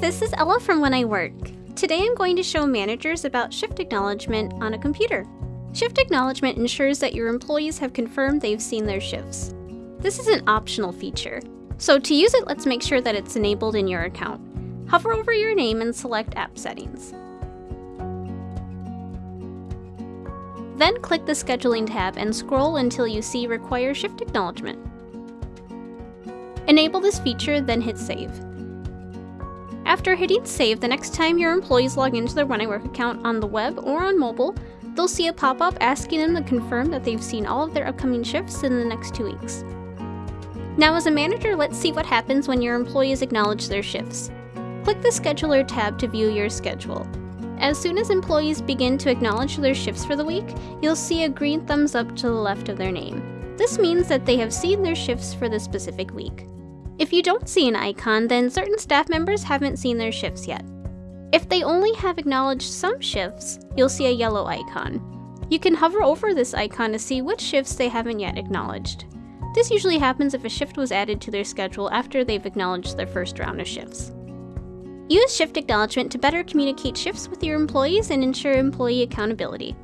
This is Ella from When I Work. Today I'm going to show managers about shift acknowledgement on a computer. Shift acknowledgement ensures that your employees have confirmed they've seen their shifts. This is an optional feature, so to use it, let's make sure that it's enabled in your account. Hover over your name and select App Settings. Then click the Scheduling tab and scroll until you see Require Shift Acknowledgement. Enable this feature, then hit Save. After hitting Save, the next time your employees log into their When I Work account on the web or on mobile, they'll see a pop-up asking them to confirm that they've seen all of their upcoming shifts in the next two weeks. Now as a manager, let's see what happens when your employees acknowledge their shifts. Click the Scheduler tab to view your schedule. As soon as employees begin to acknowledge their shifts for the week, you'll see a green thumbs up to the left of their name. This means that they have seen their shifts for the specific week. If you don't see an icon, then certain staff members haven't seen their shifts yet. If they only have acknowledged some shifts, you'll see a yellow icon. You can hover over this icon to see which shifts they haven't yet acknowledged. This usually happens if a shift was added to their schedule after they've acknowledged their first round of shifts. Use shift acknowledgement to better communicate shifts with your employees and ensure employee accountability.